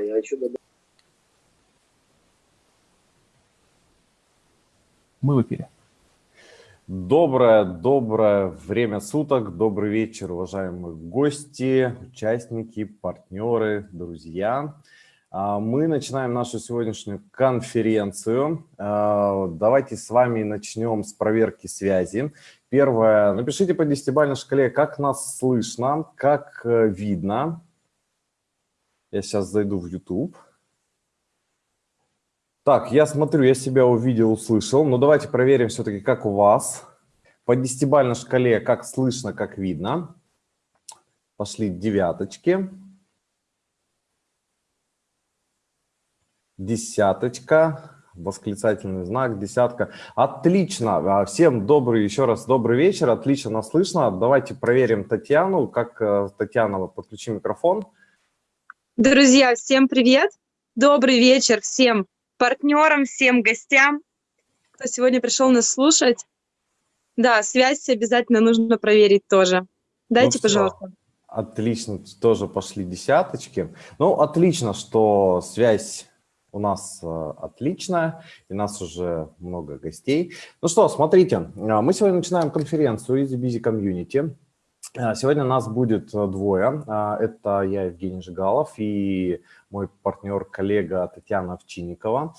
я хочу добавить. Мы в эфире. Доброе, доброе время суток, добрый вечер, уважаемые гости, участники, партнеры, друзья. А, мы начинаем нашу сегодняшнюю конференцию. А, давайте с вами начнем с проверки связи. Первое, напишите по десятибалльной шкале, как нас слышно, как э, видно. Я сейчас зайду в YouTube. Так, я смотрю, я себя увидел, услышал. Но давайте проверим все-таки, как у вас. По десятибалльной шкале, как слышно, как видно. Пошли девяточки. десяточка, восклицательный знак, десятка. Отлично. А, всем добрый, еще раз добрый вечер. Отлично нас слышно. Давайте проверим Татьяну. Как э, Татьяна, подключи микрофон. Друзья, всем привет. Добрый вечер всем партнерам, всем гостям, кто сегодня пришел нас слушать. Да, связь обязательно нужно проверить тоже. Дайте, ну, пожалуйста. Отлично, тоже пошли десяточки. Ну, отлично, что связь у нас э, отлично, и нас уже много гостей. Ну что, смотрите, э, мы сегодня начинаем конференцию Easy Busy Community. Э, сегодня нас будет двое. Это я, Евгений Жигалов, и мой партнер, коллега Татьяна Овчинникова.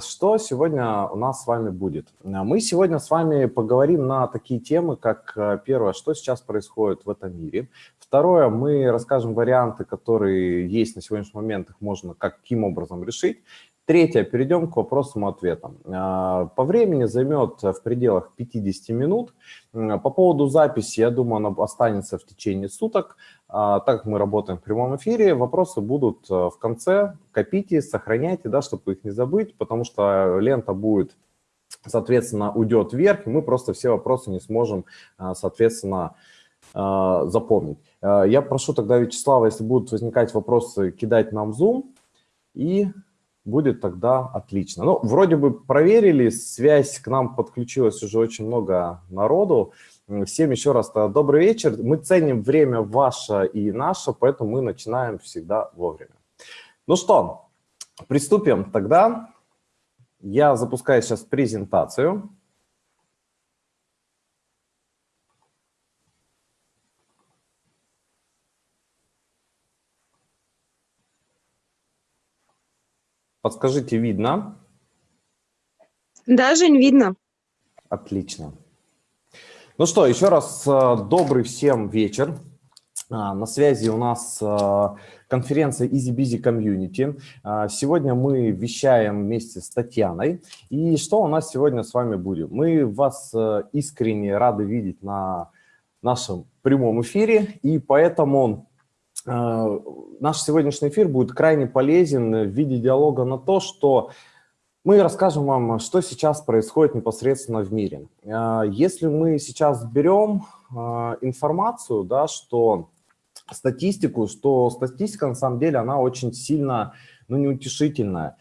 Что сегодня у нас с вами будет? Мы сегодня с вами поговорим на такие темы, как первое, что сейчас происходит в этом мире. Второе, мы расскажем варианты, которые есть на сегодняшний момент, их можно каким образом решить. Третье, перейдем к вопросам и ответам. А, по времени займет в пределах 50 минут. По поводу записи, я думаю, она останется в течение суток. А, так как мы работаем в прямом эфире, вопросы будут э, в конце. Копите, сохраняйте, да, чтобы их не забыть, потому что лента будет, соответственно, уйдет вверх, и мы просто все вопросы не сможем, соответственно, запомнить. Я прошу тогда Вячеслава, если будут возникать вопросы, кидать нам Zoom, и будет тогда отлично. Ну, вроде бы проверили, связь к нам подключилась уже очень много народу. Всем еще раз добрый вечер. Мы ценим время ваше и наше, поэтому мы начинаем всегда вовремя. Ну что, приступим тогда. Я запускаю сейчас презентацию. Подскажите, видно? Да, Жень, видно. Отлично. Ну что, еще раз э, добрый всем вечер. А, на связи у нас э, конференция Easy Busy Community. А, сегодня мы вещаем вместе с Татьяной. И что у нас сегодня с вами будет? Мы вас э, искренне рады видеть на нашем прямом эфире, и поэтому наш сегодняшний эфир будет крайне полезен в виде диалога на то, что мы расскажем вам, что сейчас происходит непосредственно в мире. Э, если мы сейчас берем э, информацию, да, что статистику, что статистика на самом деле, она очень сильно, ну, неутешительная.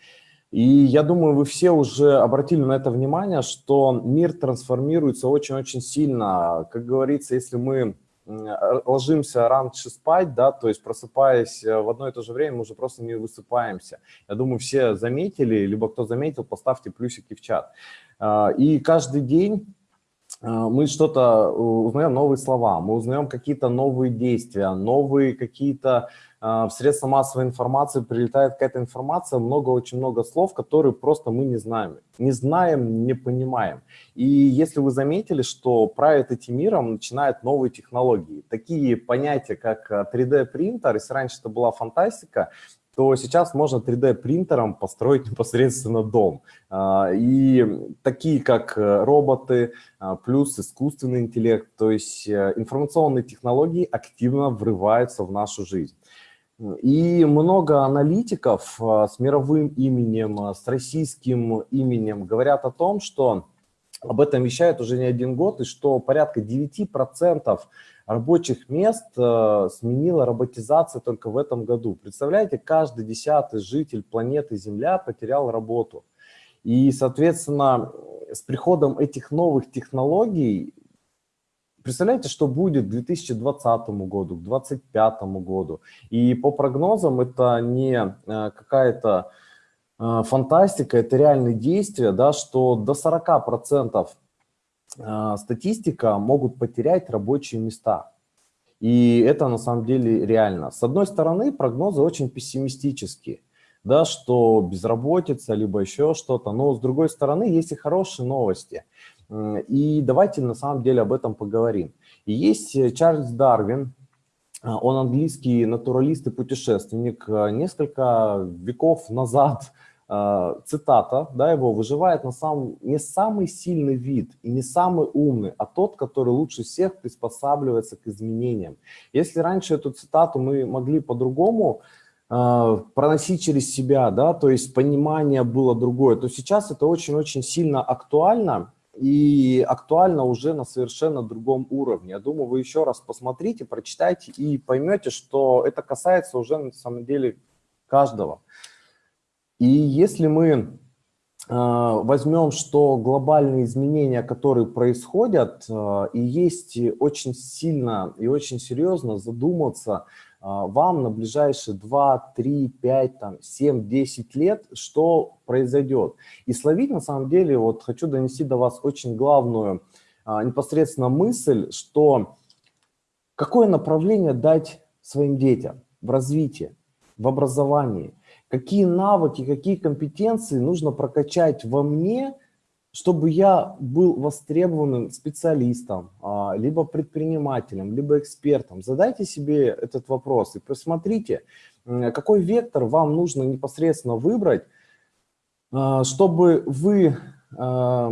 И я думаю, вы все уже обратили на это внимание, что мир трансформируется очень-очень сильно. Как говорится, если мы Э, ложимся раньше спать, да, то есть просыпаясь э, в одно и то же время, мы уже просто не высыпаемся. Я думаю, все заметили, либо кто заметил, поставьте плюсики в чат. А, и каждый день э, мы что-то узнаем новые слова, мы узнаем какие-то новые действия, новые какие-то а, в средства массовой информации прилетает какая-то информация, много, очень много слов, которые просто мы не знаем. Не знаем, не понимаем. И если вы заметили, что правит этим миром начинают новые технологии. Такие понятия, как 3D-принтер, а, если раньше это была фантастика, то сейчас можно 3D-принтером построить непосредственно дом. А, и такие, как роботы, плюс искусственный интеллект, то есть информационные технологии активно врываются в нашу жизнь. И много аналитиков а, с мировым именем, а, с российским именем говорят о том, что об этом вещают уже не один год, и что порядка 9% рабочих мест а, сменила роботизация только в этом году. Представляете, каждый десятый житель планеты Земля потерял работу. И, соответственно, с приходом этих новых технологий представляете, что будет к 2020 году, к 2025 году. И по прогнозам это не э, какая-то э, фантастика, это реальные действия, да, что до 40% э, статистика могут потерять рабочие места. И это на самом деле реально. С одной стороны, прогнозы очень пессимистические, да, что безработица, либо еще что-то. Но с другой стороны, есть и хорошие новости. И давайте на самом деле об этом поговорим. Есть э, Чарльз Дарвин, а, он английский натуралист и путешественник. Э, несколько веков назад э, цитата да, его выживает на самом, не самый сильный вид и не самый умный, а тот, который лучше всех приспосабливается к изменениям. Если раньше эту цитату мы могли по-другому э, проносить через себя, да, то есть понимание было другое, то сейчас это очень-очень сильно актуально и актуально уже на совершенно другом уровне. Я думаю, вы еще раз посмотрите, прочитайте и поймете, что это касается уже на самом деле каждого. И если мы э, возьмем, что глобальные изменения, которые происходят, э, и есть очень сильно и очень серьезно задуматься а, вам на ближайшие 2, 3, 5, там, 7, 10 лет, что произойдет. И словить, на самом деле, вот хочу донести до вас очень главную а, непосредственно мысль, что какое направление дать своим детям в развитии, в образовании, какие навыки, какие компетенции нужно прокачать во мне – чтобы я был востребованным специалистом, а, либо предпринимателем, либо экспертом. Задайте себе этот вопрос и посмотрите, какой вектор вам нужно непосредственно выбрать, а, чтобы вы а,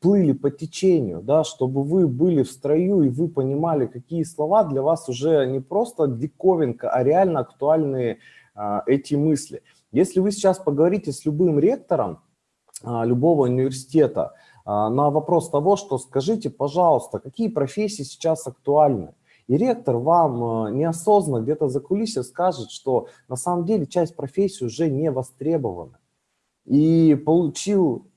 плыли по течению, да, чтобы вы были в строю и вы понимали, какие слова для вас уже не просто диковинка, а реально актуальные эти мысли. Если вы сейчас поговорите с любым ректором, любого университета а, на вопрос того, что скажите, пожалуйста, какие профессии сейчас актуальны. И ректор вам а, неосознанно где-то за кулисье скажет, что на самом деле часть профессий уже не востребована. И получил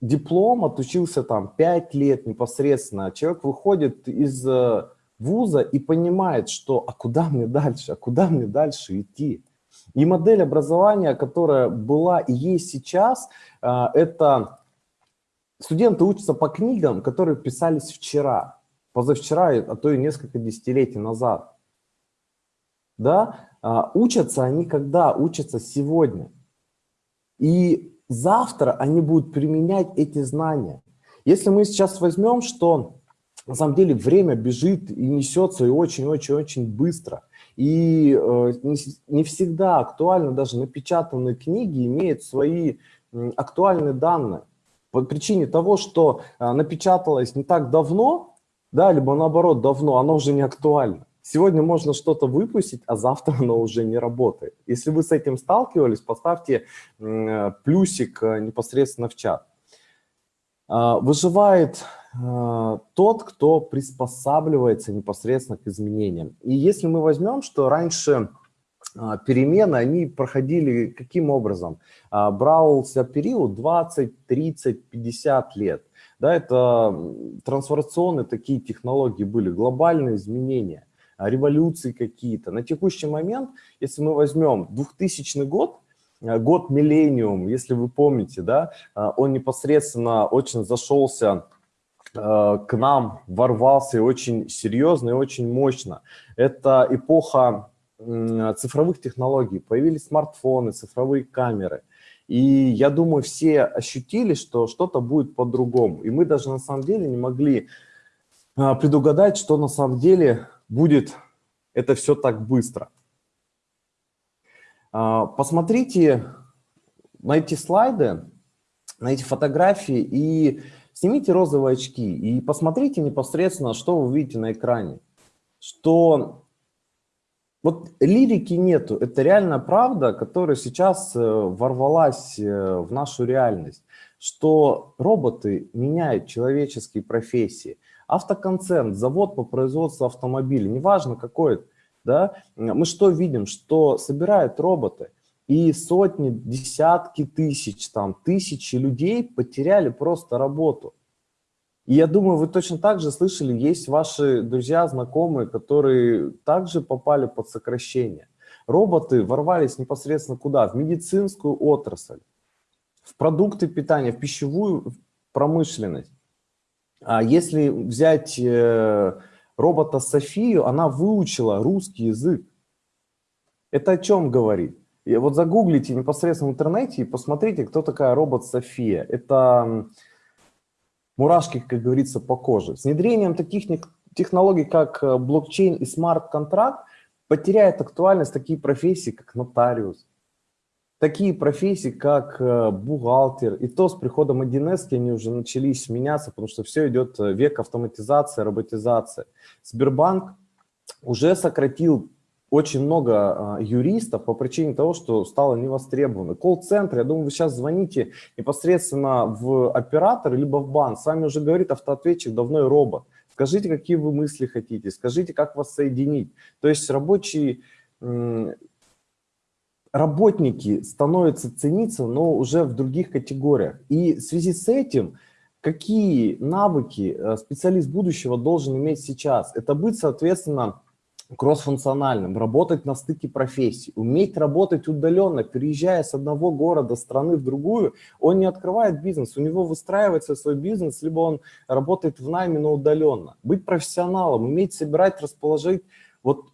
диплом, отучился там 5 лет непосредственно. Человек выходит из вуза и понимает, что а куда мне дальше, а куда мне дальше идти. И модель образования, которая была и есть сейчас, а, это студенты учатся по книгам, которые писались вчера, позавчера, а то и несколько десятилетий назад. Да? А, учатся они когда? Учатся сегодня. И завтра они будут применять эти знания. Если мы сейчас возьмем, что на самом деле время бежит и несется и очень-очень-очень быстро – и э, не всегда актуально, даже напечатанные книги имеют свои актуальные данные. По причине того, что э, напечаталось не так давно, да, либо наоборот давно, оно уже не актуально. Сегодня можно что-то выпустить, а завтра оно уже не работает. Если вы с этим сталкивались, поставьте э, плюсик непосредственно в чат. Выживает Э, тот, кто приспосабливается непосредственно к изменениям. И если мы возьмем, что раньше а, перемены, они проходили каким образом? А, брался период 20, 30, 50 лет. Да, это трансформационные такие технологии были, глобальные изменения, революции какие-то. На текущий момент, если мы возьмем 2000 год, год миллениум, если вы помните, да, он непосредственно очень зашелся Э, к нам ворвался и очень серьезно и очень мощно. Это эпоха цифровых технологий. Появились смартфоны, цифровые камеры. И я думаю, все ощутили, что что-то будет по-другому. И мы даже на самом деле не могли э, предугадать, что на самом деле будет это все так быстро. Э, посмотрите на эти слайды, на эти фотографии и Снимите розовые очки и посмотрите непосредственно, что вы видите на экране. Что вот лирики нету, это реально правда, которая сейчас э, ворвалась э, в нашу реальность, что роботы меняют человеческие профессии. Автоконцерн, завод по производству автомобилей, неважно какой, да, мы что видим, что собирают роботы – и сотни, десятки тысяч, там, тысячи людей потеряли просто работу. И я думаю, вы точно так же слышали, есть ваши друзья, знакомые, которые также попали под сокращение. Роботы ворвались непосредственно куда? В медицинскую отрасль, в продукты питания, в пищевую промышленность. А если взять э, робота Софию, она выучила русский язык. Это о чем говорит? И вот загуглите непосредственно в интернете и посмотрите, кто такая робот София. Это мурашки, как говорится, по коже. С внедрением таких технологий, как э, блокчейн и смарт-контракт, потеряет актуальность такие профессии, как нотариус, такие профессии, как э, бухгалтер. И то с приходом 1С они уже начались меняться, потому что все идет э, век автоматизации, роботизации. Сбербанк уже сократил очень много а, юристов по причине того, что стало невостребовано. Колл-центр, я думаю, вы сейчас звоните непосредственно в оператор, либо в банк, с вами уже говорит автоответчик, давно и робот. Скажите, какие вы мысли хотите, скажите, как вас соединить. То есть рабочие работники становятся цениться, но уже в других категориях. И в связи с этим, какие навыки э, специалист будущего должен иметь сейчас? Это быть, соответственно, кроссфункциональным, работать на стыке профессий, уметь работать удаленно, переезжая с одного города, страны в другую, он не открывает бизнес, у него выстраивается свой бизнес, либо он работает в найме, но удаленно. Быть профессионалом, уметь собирать, расположить, вот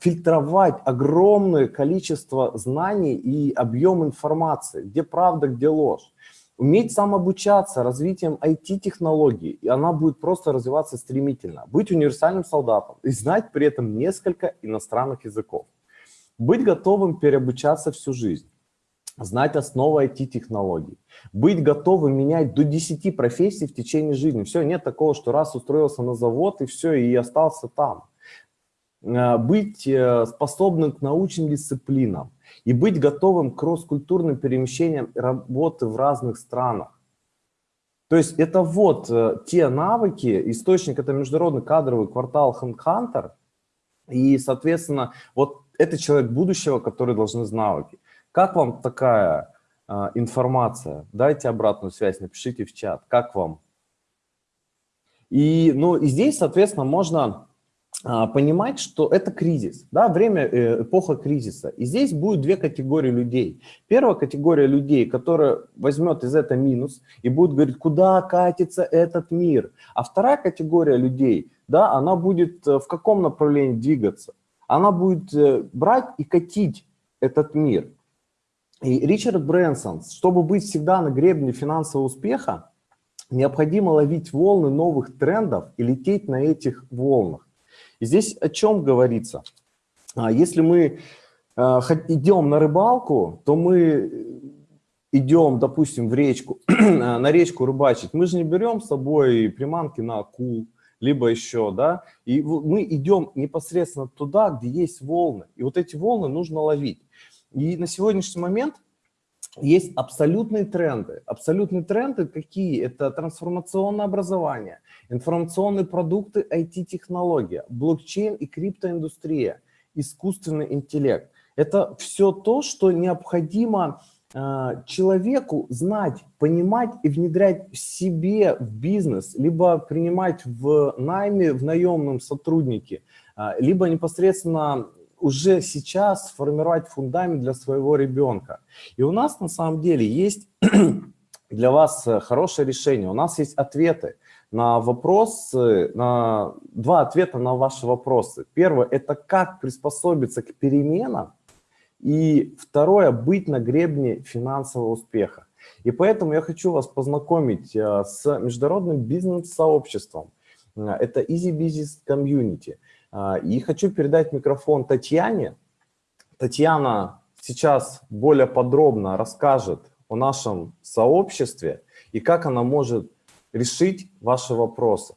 фильтровать огромное количество знаний и объем информации, где правда, где ложь. Уметь самообучаться развитием IT-технологий, и она будет просто развиваться стремительно. Быть универсальным солдатом и знать при этом несколько иностранных языков. Быть готовым переобучаться всю жизнь. Знать основы IT-технологий. Быть готовым менять до 10 профессий в течение жизни. Все, нет такого, что раз устроился на завод и все, и остался там. Э, быть э, способным к научным дисциплинам и быть готовым к кросс-культурным перемещениям работы в разных странах. То есть это вот э, те навыки, источник это международный кадровый квартал HandHunter, и, соответственно, вот это человек будущего, который должны навыки. Как вам такая э, информация? Дайте обратную связь, напишите в чат, как вам? И, ну, и здесь, соответственно, можно понимать, что это кризис, да, время, э, эпоха кризиса. И здесь будет две категории людей. Первая категория людей, которая возьмет из этого минус и будет говорить, куда катится этот мир. А вторая категория людей, да, она будет э, в каком направлении двигаться? Она будет э, брать и катить этот мир. И Ричард Брэнсон, чтобы быть всегда на гребне финансового успеха, необходимо ловить волны новых трендов и лететь на этих волнах. Здесь о чем говорится? А, если мы а, идем на рыбалку, то мы идем, допустим, в речку, на речку рыбачить, мы же не берем с собой приманки на акул, либо еще, да, и мы идем непосредственно туда, где есть волны, и вот эти волны нужно ловить. И на сегодняшний момент есть абсолютные тренды. Абсолютные тренды какие? Это трансформационное образование, информационные продукты, IT-технология, блокчейн и криптоиндустрия, искусственный интеллект. Это все то, что необходимо э, человеку знать, понимать и внедрять в себе в бизнес, либо принимать в найме, в наемном сотруднике, э, либо непосредственно уже сейчас сформировать фундамент для своего ребенка. И у нас на самом деле есть для вас э, хорошее решение. У нас есть ответы на вопросы, на два ответа на ваши вопросы. Первое – это как приспособиться к переменам. И второе – быть на гребне финансового успеха. И поэтому я хочу вас познакомить э, с международным бизнес-сообществом. Э, это Easy Business Community – и хочу передать микрофон Татьяне. Татьяна сейчас более подробно расскажет о нашем сообществе и как она может решить ваши вопросы.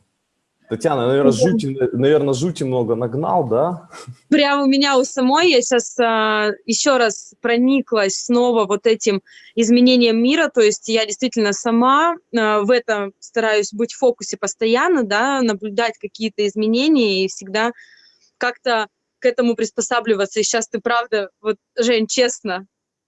Татьяна, наверное, жути, наверное, жути много нагнал, да? Прямо у меня у самой, я сейчас а, еще раз прониклась снова вот этим изменением мира, то есть я действительно сама а, в этом стараюсь быть в фокусе постоянно, да, наблюдать какие-то изменения и всегда как-то к этому приспосабливаться. И сейчас ты правда, вот, Жень, честно,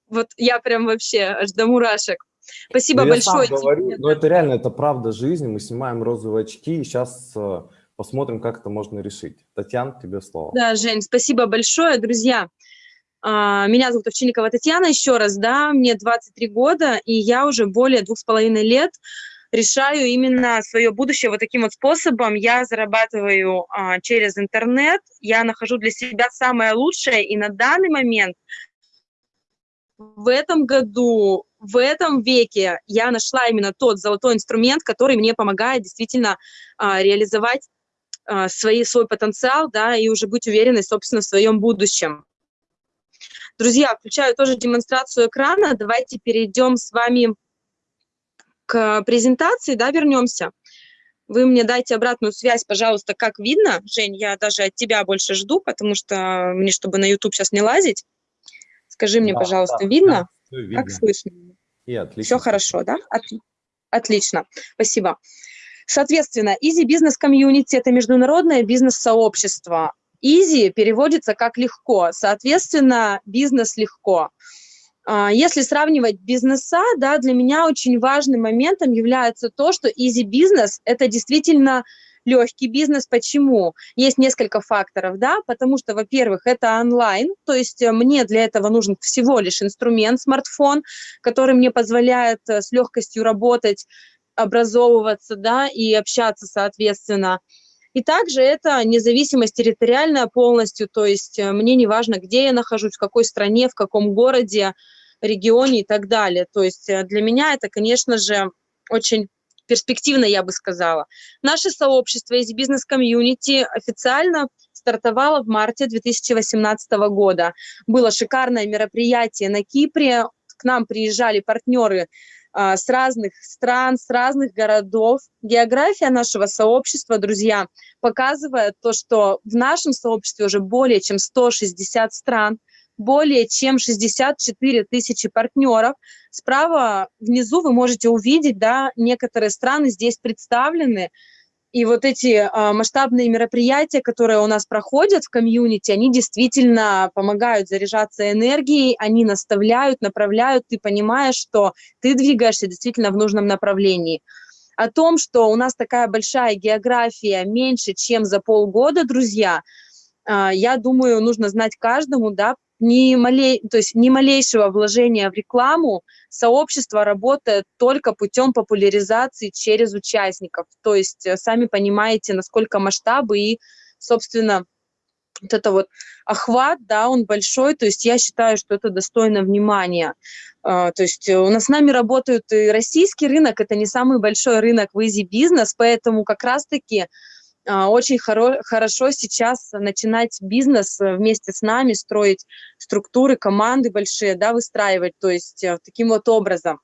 вот я прям вообще аж до мурашек Спасибо Ну, я сам большое. говорю, но это реально, это правда жизни. Мы снимаем розовые очки и сейчас посмотрим, как это можно решить. Татьяна, тебе слово. Да, Жень, спасибо большое, друзья. А, Меня зовут Овчинникова Татьяна, еще раз, да, мне 23 года, и я уже более двух с половиной лет решаю именно свое будущее вот таким вот способом. Я зарабатываю а, через интернет, я нахожу для себя самое лучшее, и на данный момент в этом году, в этом веке я нашла именно тот золотой инструмент, который мне помогает действительно а, реализовать а, свои, свой потенциал, да, и уже быть уверенной, собственно, в своем будущем. Друзья, включаю тоже демонстрацию экрана. Давайте перейдем с вами к презентации, да, вернемся. Вы мне дайте обратную связь, пожалуйста, как видно. Жень, я даже от тебя больше жду, потому что мне, чтобы на YouTube сейчас не лазить. Скажи мне, Да, пожалуйста, да, видно? да, видно. Как слышно? И отлично. Все хорошо, да? От- Отлично, спасибо. Соответственно, Easy Business Community – это международное бизнес-сообщество. Easy переводится как легко, соответственно, бизнес легко. А, Если сравнивать бизнеса, да, для меня очень важным моментом является то, что Easy Business – это действительно легкий бизнес. Почему? Есть несколько факторов, да, потому что, во-первых, это онлайн, то есть э, мне для этого нужен всего лишь инструмент, смартфон, который мне позволяет э, с легкостью работать, образовываться, да, и общаться, соответственно. И также это независимость территориальная полностью, то есть э, мне не важно, где я нахожусь, в какой стране, в каком городе, регионе и так далее. То есть для меня это, конечно же, очень перспективно, я бы сказала. Наше сообщество из бизнес-комьюнити официально стартовало в марте 2018 года. Было шикарное мероприятие на Кипре. К нам приезжали партнеры а, с разных стран, с разных городов. География нашего сообщества, друзья, показывает то, что в нашем сообществе уже более чем 160 стран, более чем 64 тысячи партнеров. Справа внизу вы можете увидеть, да, некоторые страны здесь представлены. И вот эти а, масштабные мероприятия, которые у нас проходят в комьюнити, они действительно помогают заряжаться энергией, они наставляют, направляют, ты понимаешь, что ты двигаешься действительно в нужном направлении. О том, что у нас такая большая география, меньше, чем за полгода, друзья, а, я думаю, нужно знать каждому, да, ни, малей, то есть ни малейшего вложения в рекламу, сообщество работает только путем популяризации через участников. То есть э, сами понимаете, насколько масштабы и, собственно, вот это вот охват, да, он большой, то есть я считаю, что это достойно внимания. А, То есть у нас с нами работают и российский рынок, это не самый большой рынок в Business, поэтому как раз-таки очень хоро хорошо сейчас начинать бизнес э, вместе с нами, строить структуры, команды большие, да, выстраивать, то есть э, таким вот образом.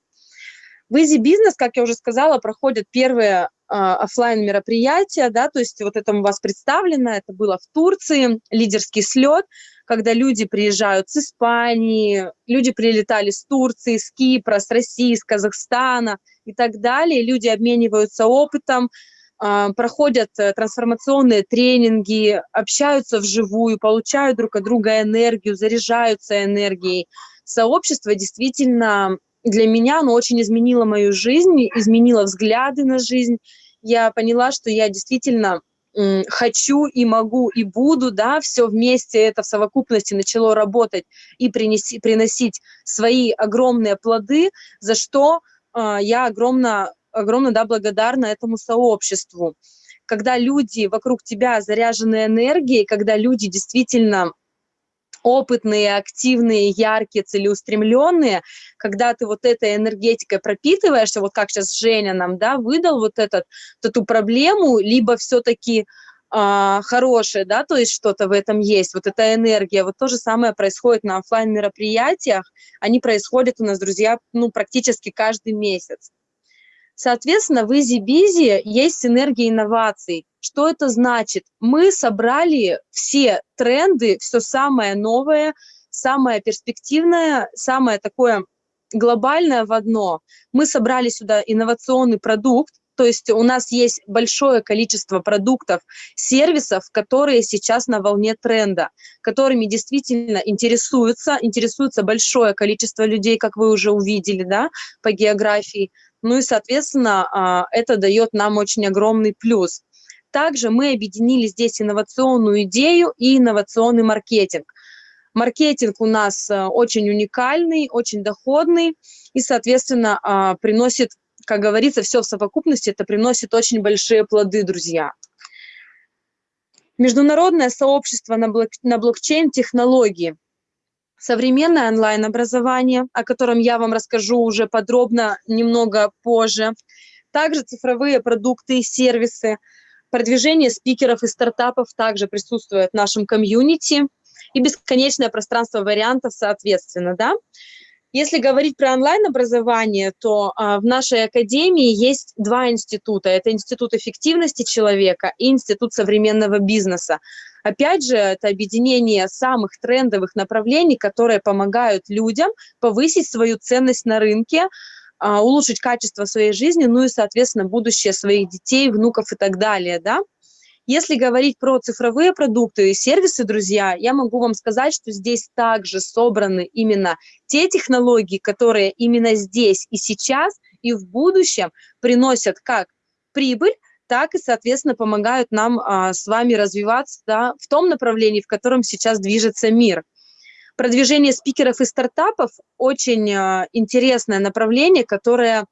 В Easy Business, как я уже сказала, проходят первые а, оффлайн мероприятия, да, то есть вот это у вас представлено, это было в Турции, лидерский слет, когда люди приезжают с Испании, люди прилетали с Турции, с Кипра, с России, с Казахстана и так далее, люди обмениваются опытом, а, проходят э, трансформационные тренинги, общаются вживую, получают друг от друга энергию, заряжаются энергией. Сообщество действительно для меня, оно очень изменило мою жизнь, изменило взгляды на жизнь. Я поняла, что я действительно хочу и могу и буду, да, все вместе это в совокупности начало работать и принеси, приносить свои огромные плоды, за что а, я огромно огромно да, благодарна этому сообществу. Когда люди вокруг тебя заряжены энергией, когда люди действительно опытные, активные, яркие, целеустремленные, когда ты вот этой энергетикой пропитываешься, вот как сейчас Женя нам, да, выдал вот этот, вот эту проблему, либо все-таки а, хорошее, да, то есть что-то в этом есть, вот эта энергия, вот то же самое происходит на оффлайн мероприятиях, они происходят у нас, друзья, ну, практически каждый месяц. Соответственно, в EasyBizy есть синергия инноваций. Что это значит? Мы собрали все тренды, все самое новое, самое перспективное, самое такое глобальное в одно. Мы собрали сюда инновационный продукт, то есть у нас есть большое количество продуктов, сервисов, которые сейчас на волне тренда, которыми действительно интересуются, интересуется большое количество людей, как вы уже увидели, да, по географии. Ну и, соответственно, а, это дает нам очень огромный плюс. Также мы объединили здесь инновационную идею и инновационный маркетинг. Маркетинг у нас э, очень уникальный, очень доходный и, соответственно, а, приносит, как говорится, все в совокупности, это приносит очень большие плоды, друзья. Международное сообщество на, блок, на блокчейн-технологии. Современное онлайн-образование, о котором я вам расскажу уже подробно немного позже. Также цифровые продукты и сервисы. Продвижение спикеров и стартапов также присутствует в нашем комьюнити и бесконечное пространство вариантов соответственно, да. Если говорить про онлайн-образование, то а, в нашей академии есть два института. Это Институт эффективности человека и Институт современного бизнеса. Опять же, это объединение самых трендовых направлений, которые помогают людям повысить свою ценность на рынке, а, улучшить качество своей жизни, ну и, соответственно, будущее своих детей, внуков и так далее, да. Если говорить про цифровые продукты и сервисы, друзья, я могу вам сказать, что здесь также собраны именно те технологии, которые именно здесь и сейчас, и в будущем приносят как прибыль, так и, соответственно, помогают нам а, с вами развиваться да, в том направлении, в котором сейчас движется мир. Продвижение спикеров и стартапов – очень а, интересное направление, которое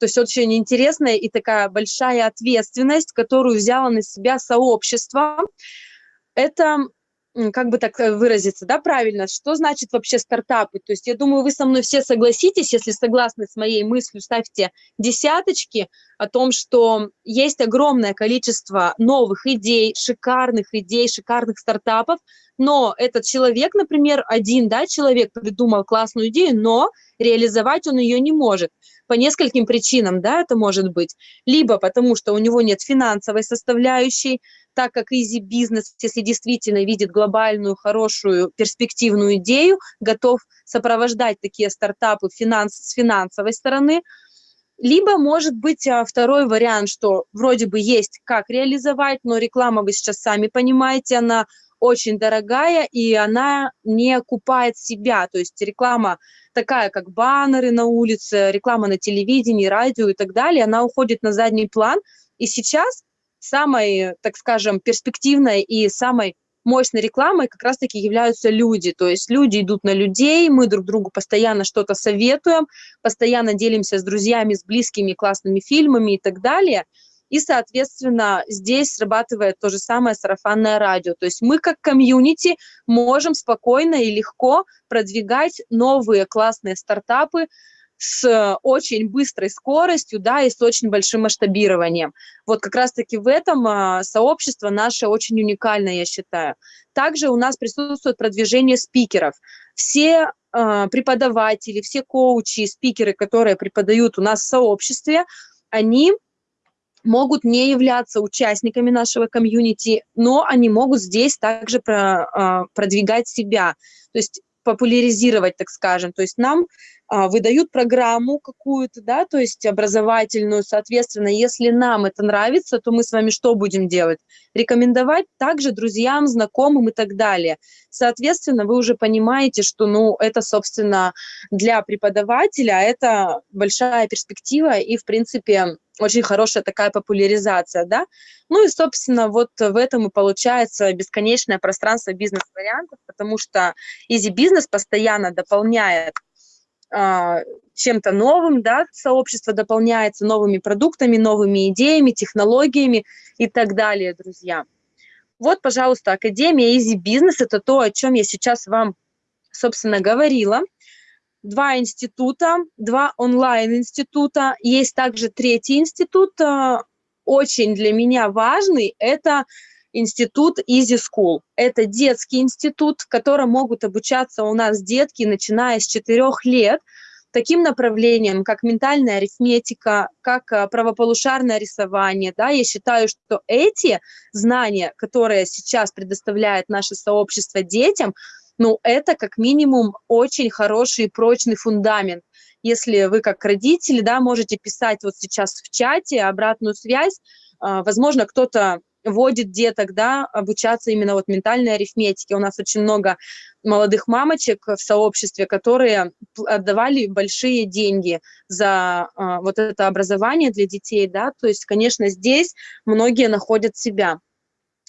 то есть очень интересная и такая большая ответственность, которую взяло на себя сообщество. Это как бы так э, выразиться, да, правильно, что значит вообще стартапы? То есть я думаю, вы со мной все согласитесь, если согласны с моей мыслью, ставьте десяточки о том, что есть огромное количество новых идей, шикарных идей, шикарных стартапов, но этот человек, например, один, да, человек придумал классную идею, но реализовать он ее не может по нескольким причинам, да, это может быть. Либо потому, что у него нет финансовой составляющей, так как Easy Business, если действительно видит глобальную, хорошую, перспективную идею, готов сопровождать такие стартапы финанс, с финансовой стороны, либо может быть а, второй вариант, что вроде бы есть как реализовать, но реклама, вы сейчас сами понимаете, она очень дорогая, и она не окупает себя. То есть реклама такая, как баннеры на улице, реклама на телевидении, радио и так далее, она уходит на задний план. И сейчас самой, так скажем, перспективной и самой мощной рекламой как раз-таки являются люди. То есть люди идут на людей, мы друг другу постоянно что-то советуем, постоянно делимся с друзьями, с близкими классными фильмами и так далее – и, соответственно, здесь срабатывает то же самое сарафанное радио. То есть мы как комьюнити можем спокойно и легко продвигать новые классные стартапы с очень быстрой скоростью, да, и с очень большим масштабированием. Вот как раз-таки в этом а, сообщество наше очень уникальное, я считаю. Также у нас присутствует продвижение спикеров. Все а, преподаватели, все коучи, спикеры, которые преподают у нас в сообществе, они могут не являться участниками нашего комьюнити, но они могут здесь также про, а, продвигать себя, то есть популяризировать, так скажем. То есть нам а, выдают программу какую-то, да, то есть образовательную, соответственно, если нам это нравится, то мы с вами что будем делать? Рекомендовать также друзьям, знакомым и так далее. Соответственно, вы уже понимаете, что, ну, это, собственно, для преподавателя это большая перспектива и, в принципе, очень хорошая такая популяризация, да. Ну и, собственно, вот в этом и получается бесконечное пространство бизнес-вариантов, потому что Easy Business постоянно дополняет а, чем-то новым, да, сообщество дополняется новыми продуктами, новыми идеями, технологиями и так далее, друзья. Вот, пожалуйста, Академия Easy Business – это то, о чем я сейчас вам, собственно, говорила два института, два онлайн-института. Есть также третий институт, э, очень для меня важный, это институт Easy School. Это детский институт, в котором могут обучаться у нас детки, начиная с 4 лет, таким направлением, как ментальная арифметика, как э, правополушарное рисование. Да, я считаю, что эти знания, которые сейчас предоставляет наше сообщество детям, ну, это как минимум очень хороший и прочный фундамент. если вы как родители, да, можете писать вот сейчас в чате обратную связь, а, возможно, кто-то вводит деток, да, обучаться именно вот ментальной арифметике. У нас очень много молодых мамочек в сообществе, которые отдавали большие деньги за а, вот это образование для детей, да, то есть, конечно, здесь многие находят себя.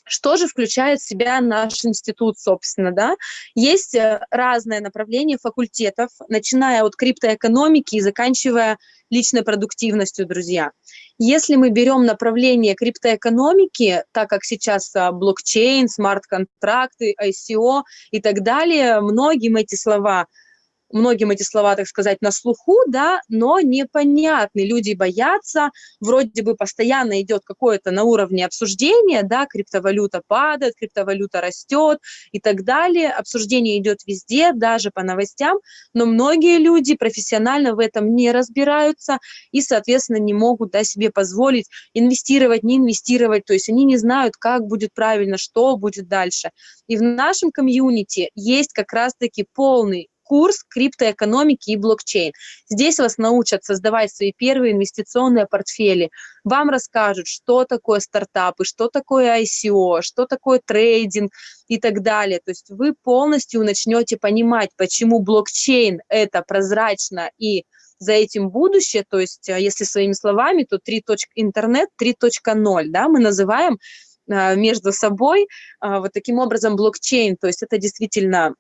Что же включает в себя наш институт, собственно, да? Есть э, разные направления факультетов, начиная от криптоэкономики и заканчивая личной продуктивностью, друзья. Если мы берем направление криптоэкономики, так как сейчас а, блокчейн, смарт-контракты, ICO и так далее, многим эти слова – многим эти слова, так сказать, на слуху, да, но непонятны. Люди боятся, вроде бы постоянно идет какое-то на уровне обсуждения, да, криптовалюта падает, криптовалюта растет и так далее. Обсуждение идет везде, даже по новостям, но многие люди профессионально в этом не разбираются и, соответственно, не могут да, себе позволить инвестировать, не инвестировать, то есть они не знают, как будет правильно, что будет дальше. И в нашем комьюнити есть как раз-таки полный курс криптоэкономики и блокчейн. Здесь вас научат создавать свои первые инвестиционные портфели. Вам расскажут, что такое стартапы, что такое ICO, что такое трейдинг и так далее. То есть вы полностью начнете понимать, почему блокчейн – это прозрачно и за этим будущее, то есть а, если своими словами, то 3. интернет 3.0, да, мы называем а, между собой а, вот таким образом блокчейн, то есть это действительно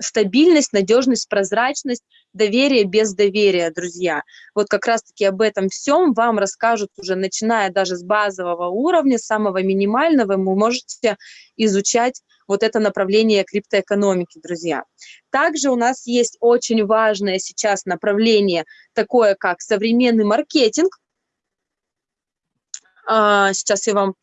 стабильность, надежность, прозрачность, доверие без доверия, друзья. Вот как раз-таки об этом всем вам расскажут уже, начиная даже с базового уровня, самого минимального, вы можете изучать вот это направление криптоэкономики, друзья. Также у нас есть очень важное сейчас направление, такое как современный маркетинг. А, сейчас я вам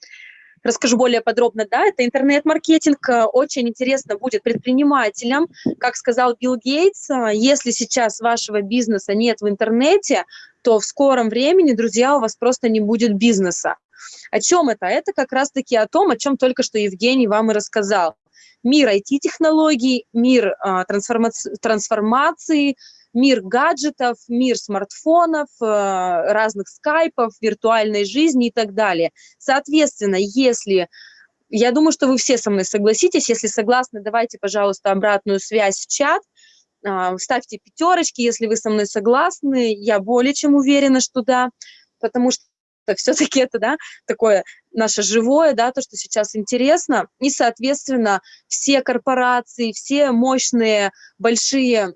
расскажу более подробно, да, это интернет-маркетинг, э, очень интересно будет предпринимателям, как сказал Билл Гейтс, э, если сейчас вашего бизнеса нет в интернете, то в скором времени, друзья, у вас просто не будет бизнеса. О чем это? Это как раз-таки о том, о чем только что Евгений вам и рассказал. Мир IT-технологий, мир а, трансформации, трансформации мир гаджетов, мир смартфонов, э, разных скайпов, виртуальной жизни и так далее. Соответственно, если... Я думаю, что вы все со мной согласитесь. Если согласны, давайте, пожалуйста, обратную связь в чат. А, ставьте пятерочки, если вы со мной согласны. Я более чем уверена, что да, потому что все-таки это, да, такое наше живое, да, то, что сейчас интересно. И, соответственно, все корпорации, все мощные, большие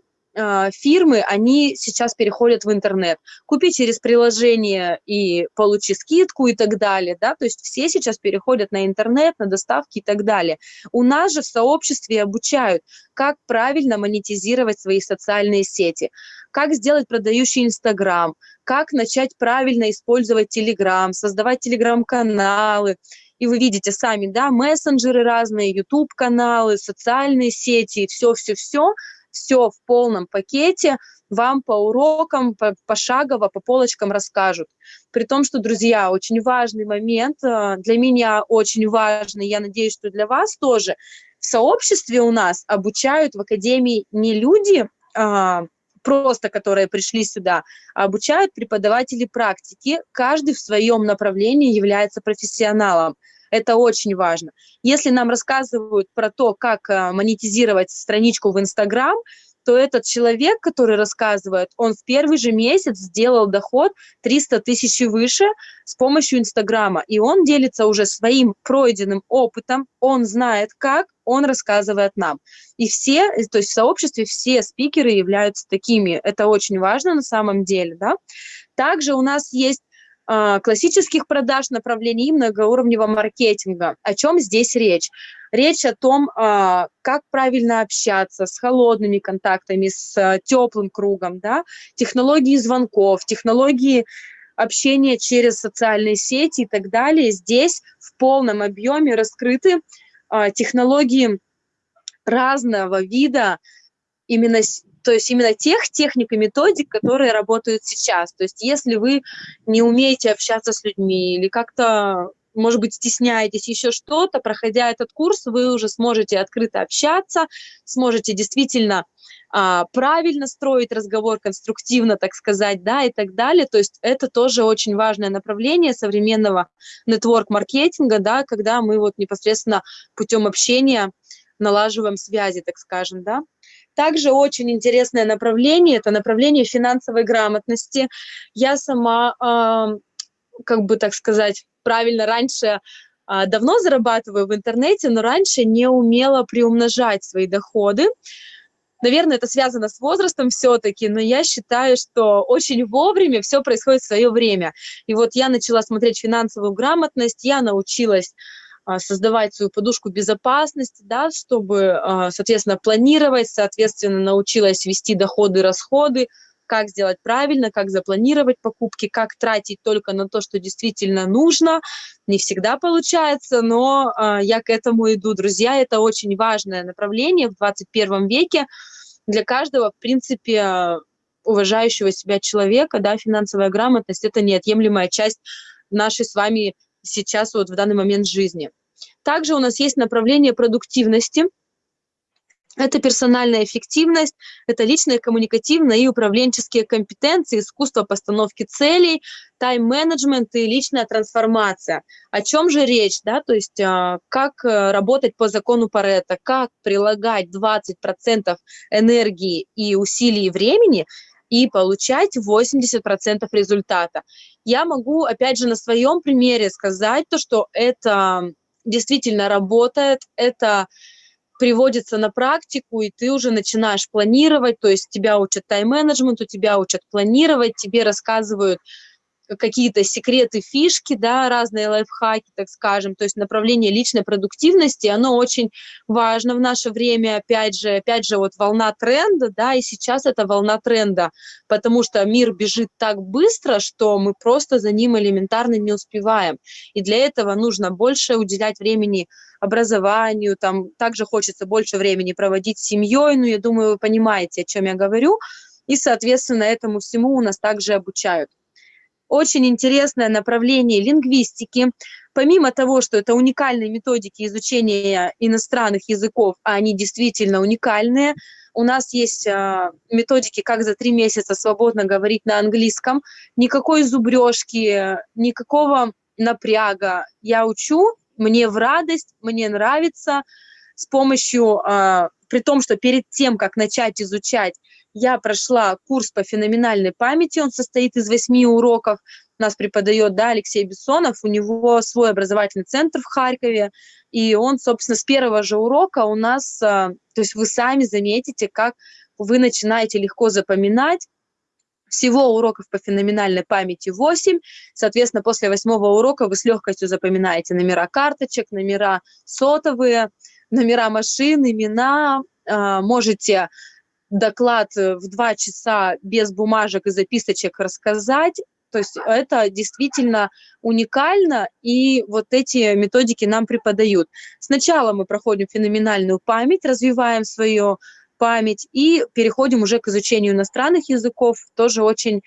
фирмы, они сейчас переходят в интернет. Купи через приложение и получи скидку и так далее, да, то есть все сейчас переходят на интернет, на доставки и так далее. У нас же в сообществе обучают, как правильно монетизировать свои социальные сети, как сделать продающий Инстаграм, как начать правильно использовать Телеграм, создавать Телеграм-каналы, и вы видите сами, да, мессенджеры разные, YouTube-каналы, социальные сети, все-все-все – все в полном пакете, вам по урокам, по, пошагово, по полочкам расскажут. При том, что, друзья, очень важный момент, э, для меня очень важный, я надеюсь, что для вас тоже, в сообществе у нас обучают в академии не люди, а, просто которые пришли сюда, а обучают преподаватели практики, каждый в своем направлении является профессионалом. Это очень важно. Если нам рассказывают про то, как э, монетизировать страничку в Инстаграм, то этот человек, который рассказывает, он в первый же месяц сделал доход 300 тысяч выше с помощью Инстаграма. И он делится уже своим пройденным опытом, он знает как, он рассказывает нам. И все, то есть в сообществе все спикеры являются такими. Это очень важно на самом деле. Да? Также у нас есть классических продаж, направлений многоуровневого маркетинга. О чем здесь речь? Речь о том, а, как правильно общаться с холодными контактами, с а, теплым кругом, да? технологии звонков, технологии общения через социальные сети и так далее. Здесь в полном объеме раскрыты технологии разного вида, именно то есть именно тех техник и методик, которые работают сейчас. То есть если вы не умеете общаться с людьми или как-то может быть, стесняетесь, еще что-то, проходя этот курс, вы уже сможете открыто общаться, сможете действительно а, правильно строить разговор, конструктивно, так сказать, да, и так далее. То есть это тоже очень важное направление современного нетворк-маркетинга, да, когда мы вот непосредственно путем общения налаживаем связи, так скажем, да. Также очень интересное направление – это направление финансовой грамотности. Я сама, как бы так сказать, правильно, раньше э, давно зарабатываю в интернете, но раньше не умела приумножать свои доходы. Наверное, это связано с возрастом все-таки, но я считаю, что очень вовремя все происходит в свое время. И вот я начала смотреть финансовую грамотность, я научилась а, создавать свою подушку безопасности, да, чтобы, а, соответственно, планировать, соответственно, научилась вести доходы, расходы, как сделать правильно, как запланировать покупки, как тратить только на то, что действительно нужно. Не всегда получается, но э, я к этому иду. Друзья, это очень важное направление в 21 веке для каждого, в принципе, уважающего себя человека, да, финансовая грамотность – это неотъемлемая часть нашей с вами сейчас вот в данный момент жизни. Также у нас есть направление продуктивности. Это персональная эффективность, это личные, коммуникативные и управленческие компетенции, искусство постановки целей, тайм-менеджмент и личная трансформация. О чем же речь? Да? То есть а, как э, работать по закону Паретта, как прилагать 20% энергии и усилий времени и получать 80% результата. Я могу, опять же, на своем примере сказать то, что это действительно работает, это приводится на практику, и ты уже начинаешь планировать, то есть тебя учат тайм-менеджменту, тебя учат планировать, тебе рассказывают, какие-то секреты, фишки, да, разные лайфхаки, так скажем, то есть направление личной продуктивности, оно очень важно в наше время, опять же, опять же, вот волна тренда, да, и сейчас это волна тренда, потому что мир бежит так быстро, что мы просто за ним элементарно не успеваем, и для этого нужно больше уделять времени образованию, там также хочется больше времени проводить с семьей, ну, я думаю, вы понимаете, о чем я говорю, и, соответственно, этому всему у нас также обучают очень интересное направление лингвистики. Помимо того, что это уникальные методики изучения иностранных языков, а они действительно уникальные, у нас есть э, методики, как за три месяца свободно говорить на английском. Никакой зубрежки, никакого напряга. Я учу, мне в радость, мне нравится. С помощью, э, при том, что перед тем, как начать изучать, я прошла курс по феноменальной памяти, он состоит из восьми уроков, нас преподает да, Алексей Бессонов, у него свой образовательный центр в Харькове, и он, собственно, с первого же урока у нас, а, то есть вы сами заметите, как вы начинаете легко запоминать, всего уроков по феноменальной памяти 8. Соответственно, после восьмого урока вы с легкостью запоминаете номера карточек, номера сотовые, номера машин, имена. А, можете доклад э, в два часа без бумажек и записочек рассказать. То есть это действительно уникально, и вот эти методики нам преподают. Сначала мы проходим феноменальную память, развиваем свою память и переходим уже к изучению иностранных языков. Тоже очень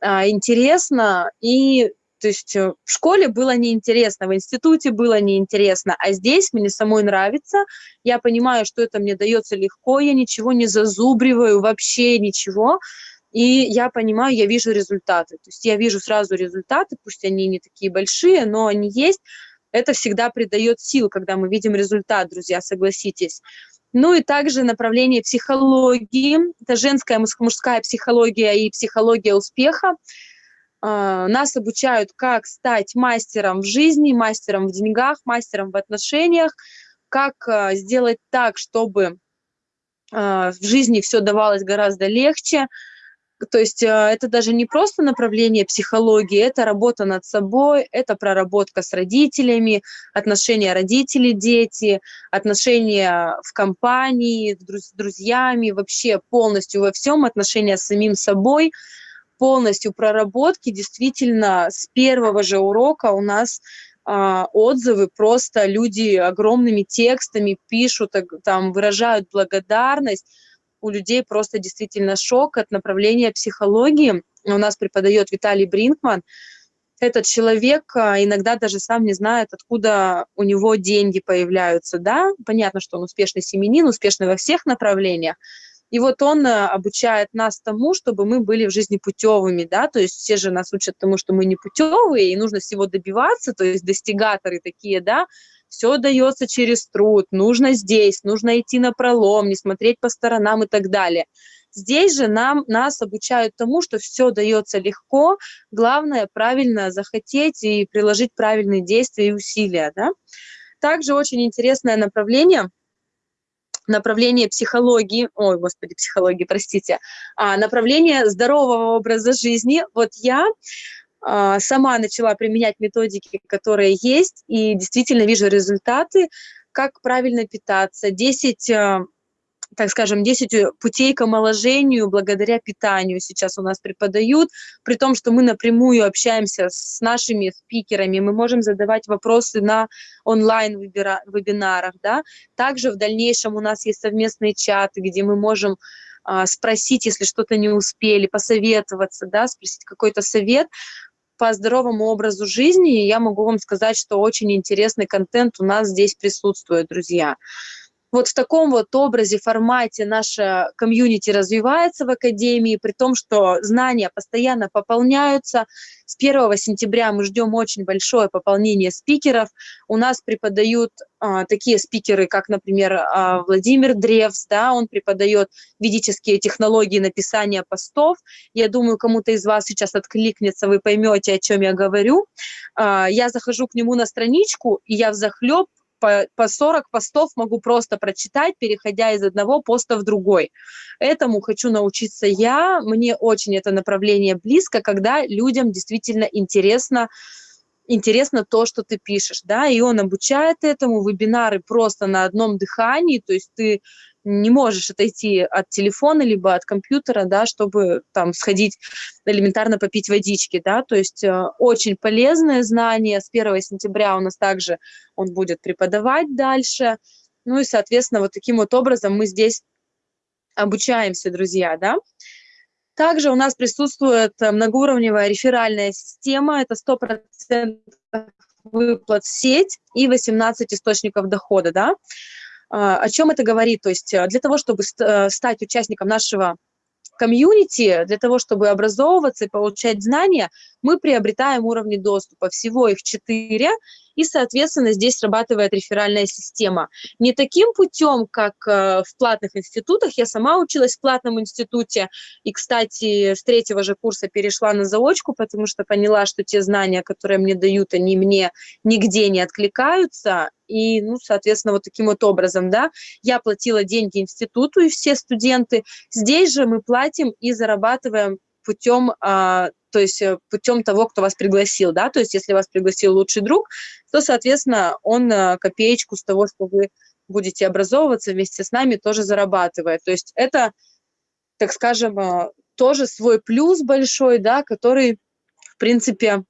а, интересно и то есть э, в школе было неинтересно, в институте было неинтересно, а здесь мне самой нравится, я понимаю, что это мне дается легко, я ничего не зазубриваю, вообще ничего, и я понимаю, я вижу результаты. То есть я вижу сразу результаты, пусть они не такие большие, но они есть. Это всегда придает сил, когда мы видим результат, друзья, согласитесь. Ну и также направление психологии, это женская, мужская психология и психология успеха. А, нас обучают, как стать мастером в жизни, мастером в деньгах, мастером в отношениях, как а, сделать так, чтобы а, в жизни все давалось гораздо легче. То есть это даже не просто направление психологии, это работа над собой, это проработка с родителями, отношения родители-дети, отношения в компании, с друзьями, вообще полностью во всем, отношения с самим собой – полностью проработки, действительно, с первого же урока у нас а, отзывы, просто люди огромными текстами пишут, там выражают благодарность. У людей просто действительно шок от направления психологии. У нас преподает Виталий Бринкман. этот человек а, иногда даже сам не знает, откуда у него деньги появляются, да, понятно, что он успешный семенин, успешный во всех направлениях, и вот он а, обучает нас тому, чтобы мы были в жизни путевыми, да, то есть все же нас учат тому, что мы не путевые, и нужно всего добиваться, то есть достигаторы такие, да, все дается через труд, нужно здесь, нужно идти на пролом, не смотреть по сторонам и так далее. Здесь же нам, нас обучают тому, что все дается легко, главное правильно захотеть и приложить правильные действия и усилия. Да? Также очень интересное направление, направление психологии, ой, господи, психологии, простите, а, направление здорового образа жизни. Вот я а, сама начала применять методики, которые есть, и действительно вижу результаты, как правильно питаться, 10 так скажем, 10 э, путей к омоложению благодаря питанию сейчас у нас преподают, при том, что мы напрямую общаемся с нашими спикерами, мы можем задавать вопросы на онлайн-вебинарах, да. Также в дальнейшем у нас есть совместные чаты, где мы можем а, спросить, если что-то не успели, посоветоваться, да, спросить какой-то совет по здоровому образу жизни, и я могу вам сказать, что очень интересный контент у нас здесь присутствует, друзья вот в таком вот образе, формате наша комьюнити развивается в Академии, при том, что знания постоянно пополняются. С 1 сентября мы ждем очень большое пополнение спикеров. У нас преподают а, такие спикеры, как, например, а, Владимир Древс, да, он преподает ведические технологии написания постов. Я думаю, кому-то из вас сейчас откликнется, вы поймете, о чем я говорю. А, я захожу к нему на страничку, и я взахлеб по, по 40 постов могу просто прочитать, переходя из одного поста в другой. Этому хочу научиться я. Мне очень это направление близко, когда людям действительно интересно, интересно то, что ты пишешь, да, и он обучает этому, вебинары просто на одном дыхании, то есть ты не можешь отойти от телефона либо от компьютера, да, чтобы там сходить элементарно попить водички, да, то есть э, очень полезное знание. С 1 сентября у нас также он будет преподавать дальше. Ну и, соответственно, вот таким вот образом мы здесь обучаемся, друзья, да. Также у нас присутствует многоуровневая реферальная система, это 100% выплат в сеть и 18 источников дохода, да. А, о чем это говорит? То есть э, для того, чтобы э, стать участником нашего комьюнити, для того, чтобы образовываться и получать знания, мы приобретаем уровни доступа. Всего их четыре, и, соответственно, здесь срабатывает реферальная система. Не таким путем, как э, в платных институтах. Я сама училась в платном институте, и, кстати, с третьего же курса перешла на заочку, потому что поняла, что те знания, которые мне дают, они мне нигде не откликаются, и, ну, соответственно, вот таким вот образом, да, я платила деньги институту и все студенты. Здесь же мы платим и зарабатываем путем, а, то есть э, путем того, кто вас пригласил, да, то есть если вас пригласил лучший друг, то, соответственно, он а, копеечку с того, что вы будете образовываться вместе с нами, тоже зарабатывает. То есть это, так скажем, а, тоже свой плюс большой, да, который, в принципе,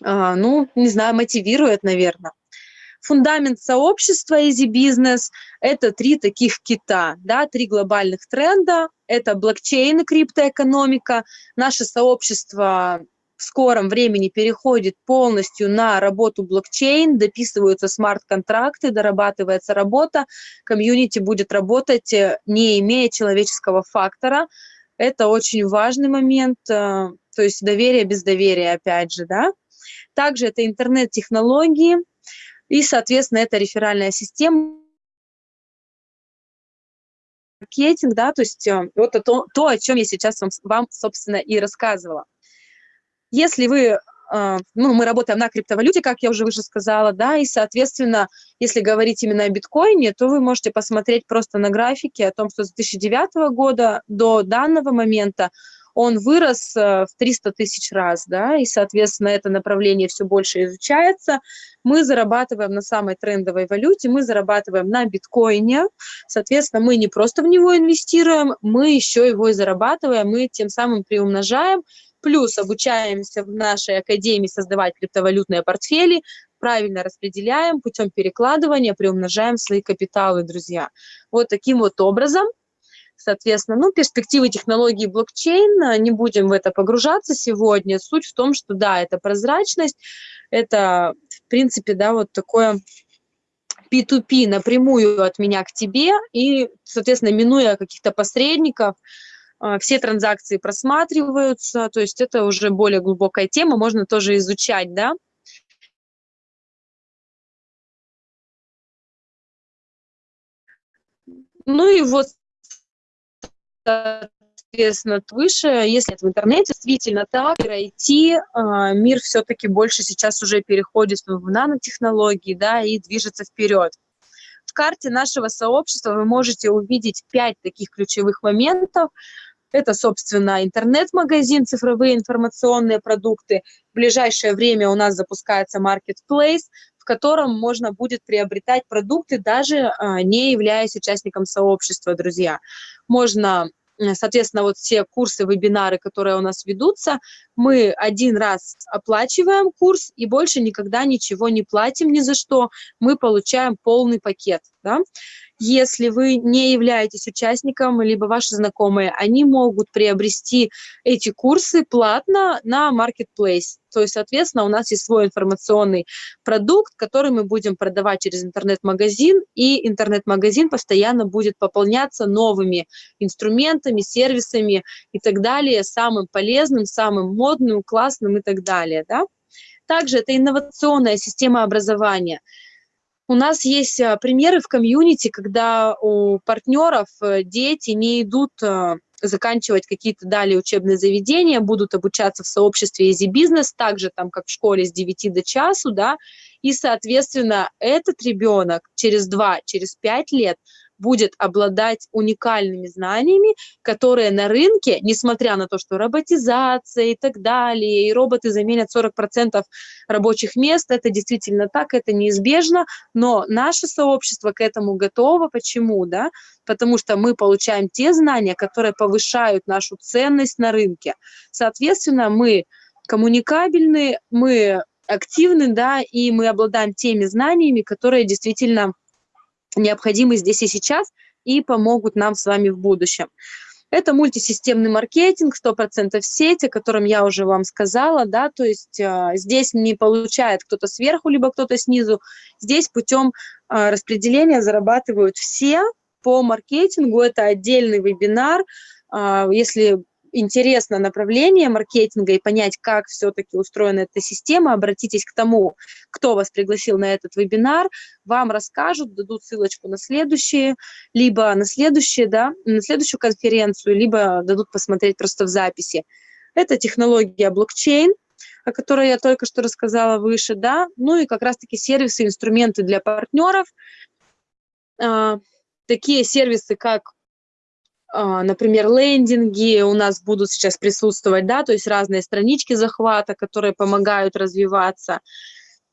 ну, не знаю, мотивирует, наверное. Фундамент сообщества Easy Business – это три таких кита, да, три глобальных тренда. Это блокчейн и криптоэкономика. Наше сообщество в скором времени переходит полностью на работу блокчейн, дописываются смарт-контракты, дорабатывается работа, комьюнити будет работать, э, не имея человеческого фактора. Это очень важный момент, э, то есть доверие без доверия, опять же, да. Также это интернет-технологии, и, соответственно, это реферальная система, маркетинг, да, то есть э, вот то, то о чем я сейчас вам, вам, собственно, и рассказывала. Если вы, э, ну, мы работаем на криптовалюте, как я уже выше сказала, да, и, соответственно, если говорить именно о биткоине, то вы можете посмотреть просто на графике о том, что с 2009 года до данного момента он вырос э, в 300 тысяч раз, да, и, соответственно, это направление все больше изучается. Мы зарабатываем на самой трендовой валюте, мы зарабатываем на биткоине, соответственно, мы не просто в него инвестируем, мы еще его и зарабатываем, мы тем самым приумножаем, плюс обучаемся в нашей академии создавать криптовалютные портфели, правильно распределяем путем перекладывания, приумножаем свои капиталы, друзья. Вот таким вот образом Соответственно, ну, перспективы технологии блокчейн, не будем в это погружаться сегодня. Суть в том, что да, это прозрачность, это, в принципе, да, вот такое P2P напрямую от меня к тебе, и, соответственно, минуя каких-то посредников, а, все транзакции просматриваются, то есть это уже более глубокая тема, можно тоже изучать, да. Ну и вот, соответственно, выше, если это в интернете, действительно так, IT, а, мир все-таки больше сейчас уже переходит в нанотехнологии, да, и движется вперед. В карте нашего сообщества вы можете увидеть пять таких ключевых моментов, это, собственно, интернет-магазин, цифровые информационные продукты. В ближайшее время у нас запускается marketplace, в котором можно будет приобретать продукты, даже а, не являясь участником сообщества, друзья. Можно Соответственно, вот все курсы, вебинары, которые у нас ведутся, мы один раз оплачиваем курс и больше никогда ничего не платим ни за что. Мы получаем полный пакет. Да? Если вы не являетесь участником, либо ваши знакомые, они могут приобрести эти курсы платно на Marketplace. То есть, соответственно, у нас есть свой информационный продукт, который мы будем продавать через интернет-магазин, и интернет-магазин постоянно будет пополняться новыми инструментами, сервисами и так далее, самым полезным, самым модным, классным и так далее. Да? Также это инновационная система образования – у нас есть а, примеры в комьюнити, когда у партнеров э, дети не идут а, заканчивать какие-то далее учебные заведения, будут обучаться в сообществе Easy Business, так же там, как в школе с 9 до часу, да, и, соответственно, этот ребенок через 2, через 5 лет будет обладать уникальными знаниями, которые на рынке, несмотря на то, что роботизация и так далее, и роботы заменят 40% рабочих мест, это действительно так, это неизбежно, но наше сообщество к этому готово. Почему? Да? Потому что мы получаем те знания, которые повышают нашу ценность на рынке. Соответственно, мы коммуникабельны, мы активны, да, и мы обладаем теми знаниями, которые действительно необходимы здесь и сейчас и помогут нам с вами в будущем. Это мультисистемный маркетинг, 100% сеть, о котором я уже вам сказала, да, то есть э, здесь не получает кто-то сверху, либо кто-то снизу, здесь путем э, распределения зарабатывают все по маркетингу, это отдельный вебинар, э, если интересно направление маркетинга и понять, как все-таки устроена эта система, обратитесь к тому, кто вас пригласил на этот вебинар, вам расскажут, дадут ссылочку на следующие, либо на следующие, да, на следующую конференцию, либо дадут посмотреть просто в записи. Это технология блокчейн, о которой я только что рассказала выше, да, ну и как раз-таки сервисы, инструменты для партнеров, а, такие сервисы, как например, лендинги у нас будут сейчас присутствовать, да, то есть разные странички захвата, которые помогают развиваться.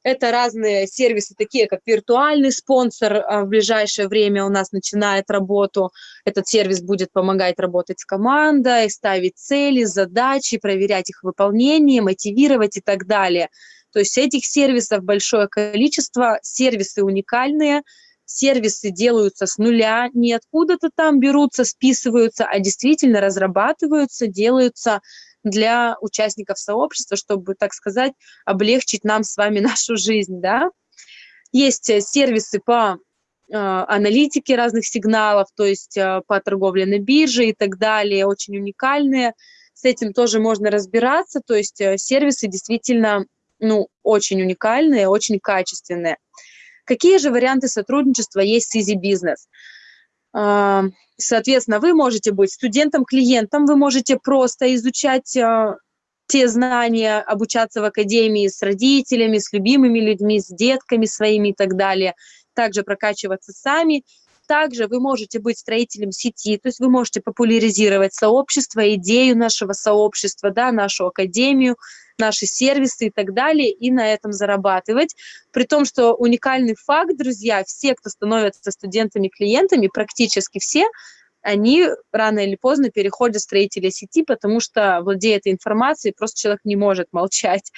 Это разные сервисы, такие как виртуальный спонсор а, в ближайшее время у нас начинает работу. Этот сервис будет помогать работать с командой, ставить цели, задачи, проверять их выполнение, мотивировать и так далее. То есть этих сервисов большое количество, сервисы уникальные – сервисы делаются с нуля, не откуда-то там берутся, списываются, а действительно разрабатываются, делаются для участников сообщества, чтобы, так сказать, облегчить нам с вами нашу жизнь, да. Есть э, сервисы по э, аналитике разных сигналов, то есть э, по торговле на бирже и так далее, очень уникальные. С этим тоже можно разбираться, то есть сервисы действительно ну, очень уникальные, очень качественные. Какие же варианты сотрудничества есть с Easy Business? А, соответственно, вы можете быть студентом-клиентом, вы можете просто изучать а, те знания, обучаться в академии с родителями, с любимыми людьми, с детками своими и так далее, также прокачиваться сами. Также вы можете быть строителем сети, то есть вы можете популяризировать сообщество, идею нашего сообщества, да, нашу академию, наши сервисы и так далее, и на этом зарабатывать. При том, что уникальный факт, друзья, все, кто становятся студентами-клиентами, практически все, они рано или поздно переходят в строителя сети, потому что, владея этой информацией, просто человек не может молчать.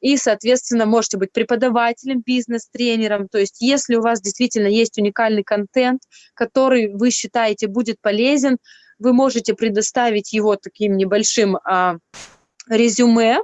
и, соответственно, можете быть преподавателем, бизнес-тренером. То есть если у вас действительно есть уникальный контент, который вы считаете будет полезен, вы можете предоставить его таким небольшим а, резюме,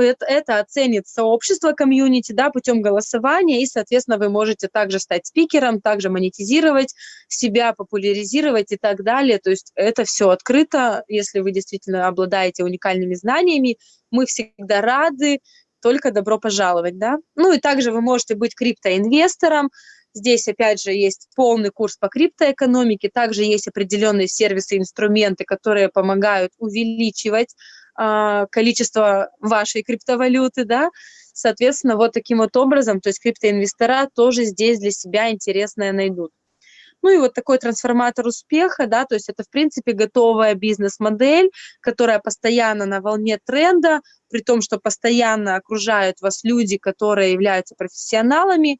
это, оценит сообщество комьюнити, да, путем голосования, и, соответственно, вы можете также стать спикером, также монетизировать себя, популяризировать и так далее. То есть это все открыто, если вы действительно обладаете уникальными знаниями, мы всегда рады, только добро пожаловать, да. Ну и также вы можете быть криптоинвестором, Здесь, опять же, есть полный курс по криптоэкономике, также есть определенные сервисы, инструменты, которые помогают увеличивать количество вашей криптовалюты, да, соответственно, вот таким вот образом, то есть криптоинвестора тоже здесь для себя интересное найдут. Ну и вот такой трансформатор успеха, да, то есть это, в принципе, готовая бизнес-модель, которая постоянно на волне тренда, при том, что постоянно окружают вас люди, которые являются профессионалами.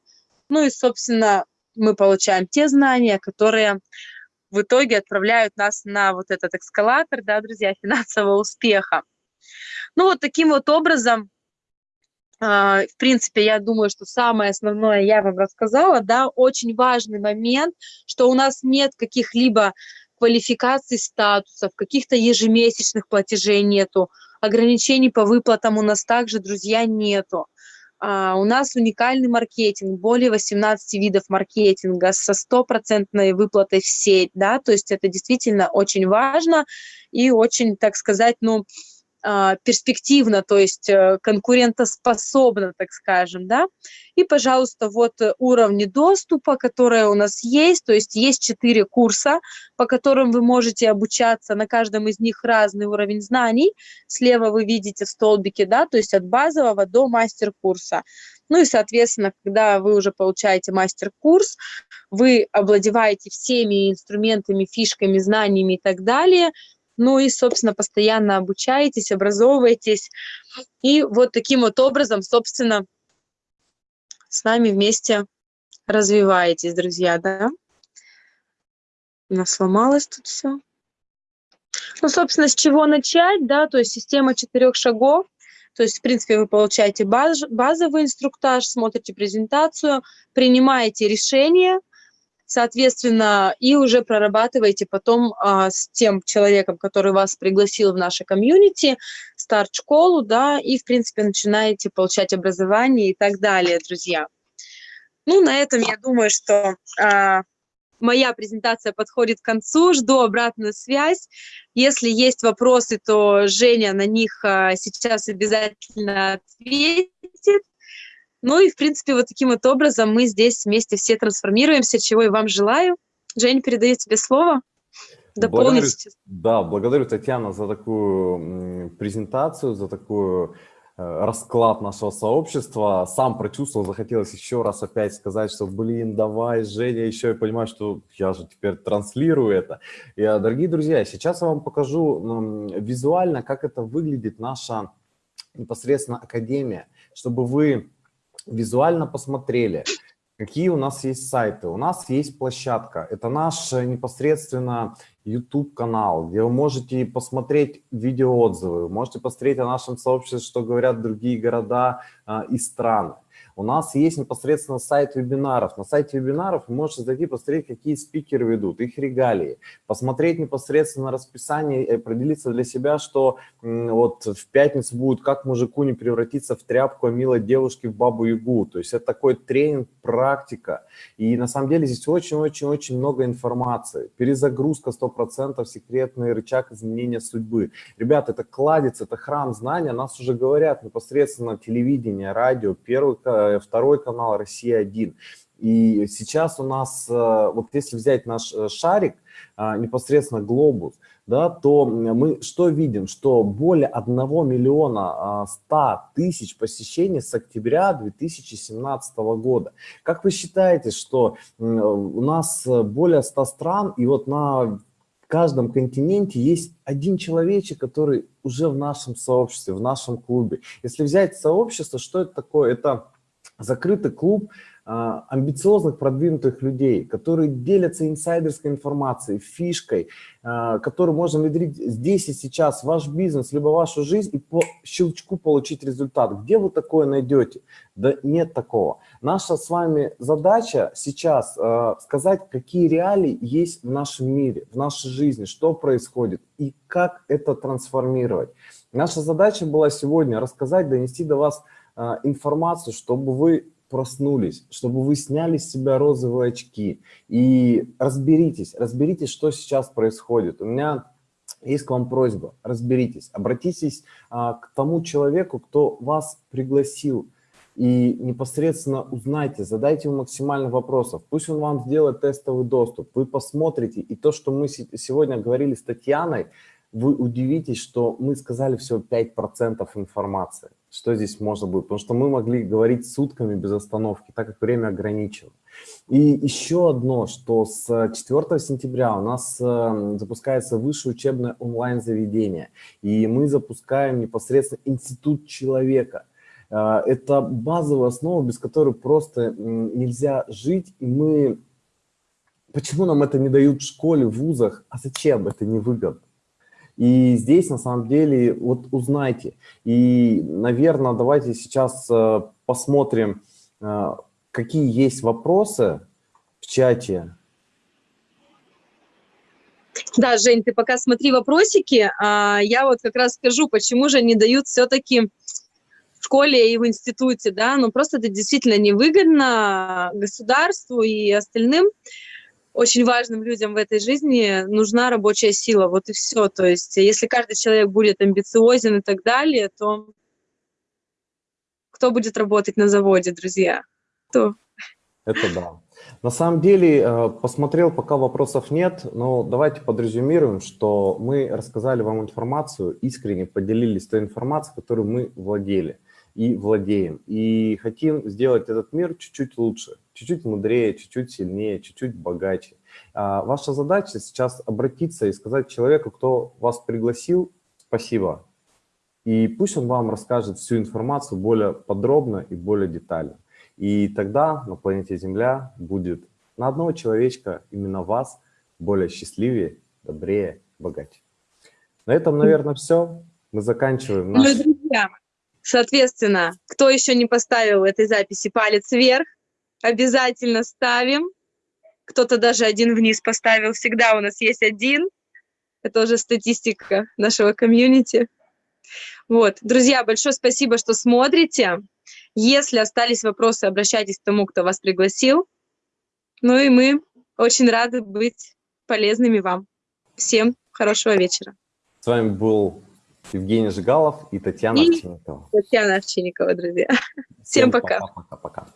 Ну и, собственно, мы получаем те знания, которые в итоге отправляют нас на вот этот эскалатор, да, друзья, финансового успеха. Ну, вот таким вот образом, э, в принципе, я думаю, что самое основное я вам рассказала, да, очень важный момент, что у нас нет каких-либо квалификаций статусов, каких-то ежемесячных платежей нету, ограничений по выплатам у нас также, друзья, нету. А, у нас уникальный маркетинг, более 18 видов маркетинга со стопроцентной выплатой в сеть, да, то есть это действительно очень важно и очень, так сказать, ну, перспективно, то есть э, конкурентоспособно, так скажем, да. И, пожалуйста, вот уровни доступа, которые у нас есть, то есть есть четыре курса, по которым вы можете обучаться, на каждом из них разный уровень знаний. Слева вы видите в столбике, да, то есть от базового до мастер-курса. Ну и, соответственно, когда вы уже получаете мастер-курс, вы обладеваете всеми инструментами, фишками, знаниями и так далее – ну и, собственно, постоянно обучаетесь, образовываетесь. И вот таким вот образом, собственно, с нами вместе развиваетесь, друзья, да? У нас сломалось тут все. Ну, собственно, с чего начать, да, то есть система четырех шагов. То есть, в принципе, вы получаете баз, базовый инструктаж, смотрите презентацию, принимаете решение – соответственно, и уже прорабатываете потом а, с тем человеком, который вас пригласил в наше комьюнити, старт-школу, да, и, в принципе, начинаете получать образование и так далее, друзья. Ну, на этом я думаю, что а, моя презентация подходит к концу, жду обратную связь. Если есть вопросы, то Женя на них а, сейчас обязательно ответит. Ну и, в принципе, вот таким вот образом мы здесь вместе все трансформируемся, чего и вам желаю. Жень, передаю тебе слово. Дополнить благодарю, Да, благодарю, Татьяна, за такую презентацию, за такую э, расклад нашего сообщества. Сам прочувствовал, захотелось еще раз опять сказать, что, блин, давай, Женя, еще я понимаю, что я же теперь транслирую это. И, дорогие друзья, сейчас я вам покажу визуально, как это выглядит наша непосредственно академия, чтобы вы визуально посмотрели, какие у нас есть сайты. У нас есть площадка. Это наш э, непосредственно YouTube-канал, где вы можете посмотреть видеоотзывы, можете посмотреть о нашем сообществе, что говорят другие города а, и страны. У нас есть непосредственно сайт вебинаров. На сайте вебинаров вы можете зайти, посмотреть, какие спикеры ведут, их регалии, посмотреть непосредственно расписание и определиться для себя, что вот в пятницу будет «Как мужику не превратиться в тряпку, а милой девушке в бабу-ягу». То есть это такой тренинг, практика. И на самом деле здесь очень-очень-очень много информации. Перезагрузка 100%, секретный рычаг изменения судьбы. Ребята, это кладец, это храм знания. Нас уже говорят непосредственно телевидение, радио, первый Э, второй канал «Россия-1». И сейчас у нас, э, вот если взять наш э, шарик, непосредственно глобус, да, то мы что видим? Что более 1 миллиона 100 тысяч посещений с октября 2017 года. Как вы считаете, что у нас более 100 стран, и вот на каждом континенте есть один человечек, который уже в нашем сообществе, в нашем клубе. Если взять сообщество, что это такое? Это закрытый клуб а, амбициозных, продвинутых людей, которые делятся инсайдерской информацией, фишкой, а, которую можно внедрить здесь и сейчас в ваш бизнес, либо вашу жизнь и по щелчку получить результат. Где вы такое найдете? Да нет такого. Наша с вами задача сейчас а, сказать, какие реалии есть в нашем мире, в нашей жизни, что происходит и как это трансформировать. Наша задача была сегодня рассказать, донести до вас информацию, чтобы вы проснулись, чтобы вы сняли с себя розовые очки и разберитесь, разберитесь, что сейчас происходит. У меня есть к вам просьба, разберитесь, обратитесь а, к тому человеку, кто вас пригласил, и непосредственно узнайте, задайте ему максимально вопросов. Пусть он вам сделает тестовый доступ, вы посмотрите. И то, что мы сегодня говорили с Татьяной, вы удивитесь, что мы сказали всего 5% информации что здесь можно будет, потому что мы могли говорить сутками без остановки, так как время ограничено. И еще одно, что с 4 сентября у нас э, запускается высшее учебное онлайн-заведение, и мы запускаем непосредственно институт человека. Э, это базовая основа, без которой просто нельзя жить, и мы... Почему нам это не дают в школе, в вузах? А зачем? Это невыгодно. И здесь, на самом деле, вот узнайте. И, наверное, давайте сейчас э, посмотрим, э, какие есть вопросы в чате. Да, Жень, ты пока смотри вопросики, а я вот как раз скажу, почему же не дают все-таки в школе и в институте, да, ну просто это действительно невыгодно государству и остальным очень важным людям в этой жизни нужна рабочая сила, вот и все. То есть если каждый человек будет амбициозен и так далее, то кто будет работать на заводе, друзья? Кто? Это да. На самом деле, э, посмотрел, пока вопросов нет, но давайте подрезюмируем, что мы рассказали вам информацию, искренне поделились той информацией, которую мы владели и владеем. И хотим сделать этот мир чуть-чуть лучше, чуть-чуть мудрее, чуть-чуть сильнее, чуть-чуть богаче. А ваша задача сейчас обратиться и сказать человеку, кто вас пригласил, спасибо. И пусть он вам расскажет всю информацию более подробно и более детально. И тогда на планете Земля будет на одного человечка, именно вас, более счастливее, добрее, богаче. На этом, наверное, все. Мы заканчиваем наш... Друзья, Соответственно, кто еще не поставил этой записи палец вверх, обязательно ставим. Кто-то даже один вниз поставил. Всегда у нас есть один. Это уже статистика нашего комьюнити. Вот. Друзья, большое спасибо, что смотрите. Если остались вопросы, обращайтесь к тому, кто вас пригласил. Ну и мы очень рады быть полезными вам. Всем хорошего вечера. С вами был Евгений Жигалов и Татьяна и Овчинникова. Татьяна Овчинникова, друзья. Всем, Всем пока. пока.